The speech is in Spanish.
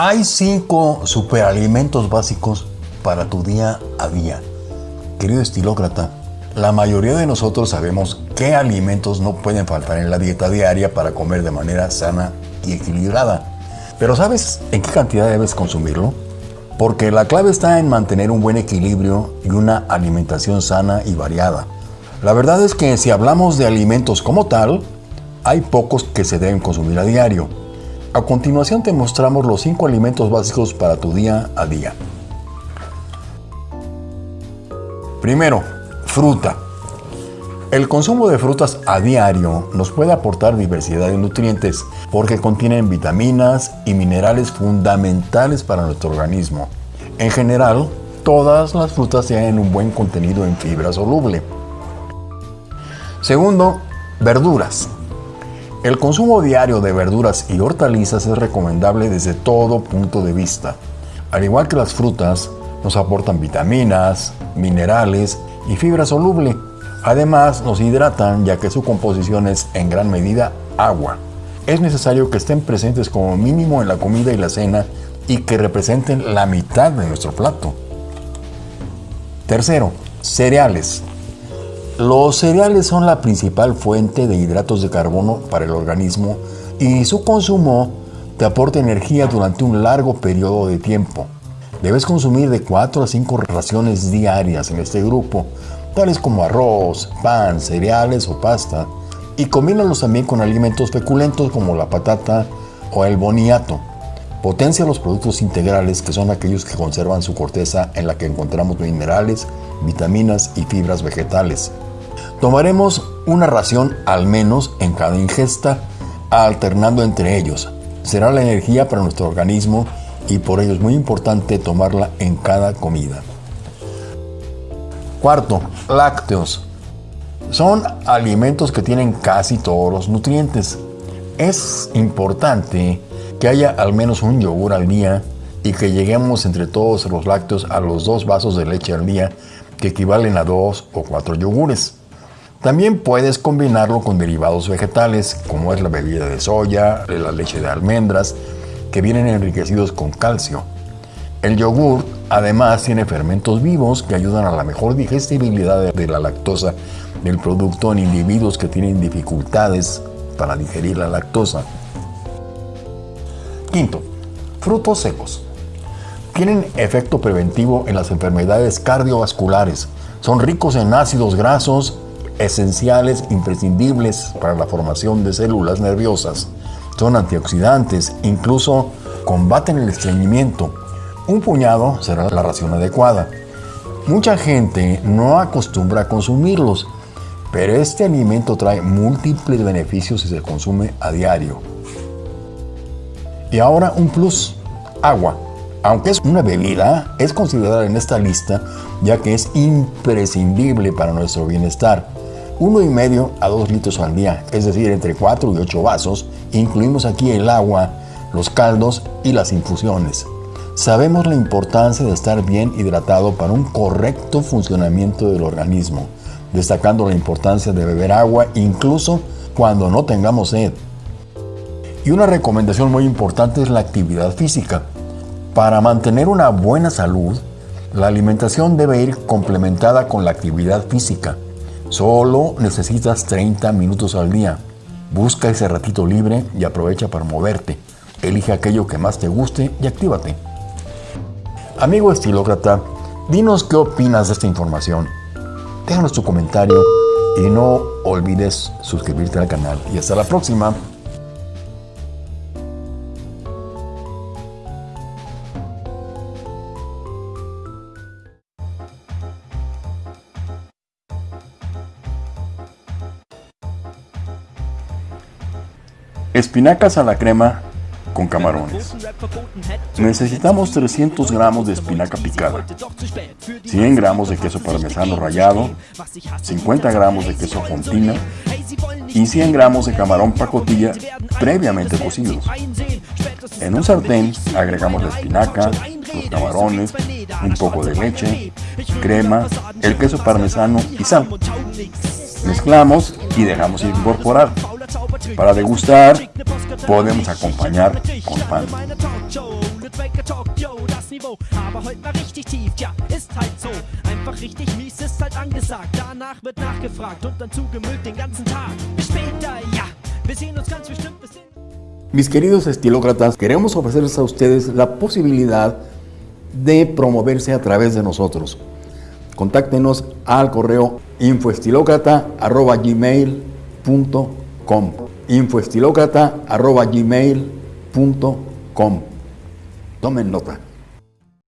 Hay cinco superalimentos básicos para tu día a día. Querido estilócrata, la mayoría de nosotros sabemos qué alimentos no pueden faltar en la dieta diaria para comer de manera sana y equilibrada. Pero ¿sabes en qué cantidad debes consumirlo? Porque la clave está en mantener un buen equilibrio y una alimentación sana y variada. La verdad es que si hablamos de alimentos como tal, hay pocos que se deben consumir a diario. A continuación te mostramos los 5 alimentos básicos para tu día a día. Primero, fruta. El consumo de frutas a diario nos puede aportar diversidad de nutrientes porque contienen vitaminas y minerales fundamentales para nuestro organismo. En general, todas las frutas tienen un buen contenido en fibra soluble. Segundo, verduras. El consumo diario de verduras y hortalizas es recomendable desde todo punto de vista. Al igual que las frutas, nos aportan vitaminas, minerales y fibra soluble. Además, nos hidratan ya que su composición es en gran medida agua. Es necesario que estén presentes como mínimo en la comida y la cena y que representen la mitad de nuestro plato. Tercero, cereales. Los cereales son la principal fuente de hidratos de carbono para el organismo y su consumo te aporta energía durante un largo periodo de tiempo. Debes consumir de 4 a 5 raciones diarias en este grupo, tales como arroz, pan, cereales o pasta, y combínalos también con alimentos feculentos como la patata o el boniato. Potencia los productos integrales que son aquellos que conservan su corteza en la que encontramos minerales, vitaminas y fibras vegetales. Tomaremos una ración al menos en cada ingesta, alternando entre ellos. Será la energía para nuestro organismo y por ello es muy importante tomarla en cada comida. Cuarto, lácteos. Son alimentos que tienen casi todos los nutrientes. Es importante que haya al menos un yogur al día y que lleguemos entre todos los lácteos a los dos vasos de leche al día, que equivalen a dos o cuatro yogures. También puedes combinarlo con derivados vegetales, como es la bebida de soya, la leche de almendras, que vienen enriquecidos con calcio. El yogur además tiene fermentos vivos que ayudan a la mejor digestibilidad de la lactosa del producto en individuos que tienen dificultades para digerir la lactosa. Quinto, frutos secos. Tienen efecto preventivo en las enfermedades cardiovasculares. Son ricos en ácidos grasos esenciales, imprescindibles para la formación de células nerviosas. Son antioxidantes, incluso combaten el estreñimiento. Un puñado será la ración adecuada. Mucha gente no acostumbra a consumirlos, pero este alimento trae múltiples beneficios si se consume a diario. Y ahora un plus, agua. Aunque es una bebida, es considerada en esta lista ya que es imprescindible para nuestro bienestar. Uno y medio a 2 litros al día, es decir, entre 4 y 8 vasos. Incluimos aquí el agua, los caldos y las infusiones. Sabemos la importancia de estar bien hidratado para un correcto funcionamiento del organismo, destacando la importancia de beber agua incluso cuando no tengamos sed. Y una recomendación muy importante es la actividad física. Para mantener una buena salud, la alimentación debe ir complementada con la actividad física. Solo necesitas 30 minutos al día. Busca ese ratito libre y aprovecha para moverte. Elige aquello que más te guste y actívate. Amigo estilócrata, dinos qué opinas de esta información. Déjanos tu comentario y no olvides suscribirte al canal. Y hasta la próxima. Espinacas a la crema con camarones. Necesitamos 300 gramos de espinaca picada, 100 gramos de queso parmesano rallado, 50 gramos de queso fontina y 100 gramos de camarón pacotilla previamente cocidos. En un sartén agregamos la espinaca, los camarones, un poco de leche, crema, el queso parmesano y sal. Mezclamos y dejamos incorporar. Para degustar, podemos acompañar con pan. Mis queridos estilócratas, queremos ofrecerles a ustedes la posibilidad de promoverse a través de nosotros. Contáctenos al correo infoestilocrata.gmail.com infoestilocrata.gmail.com Tomen nota.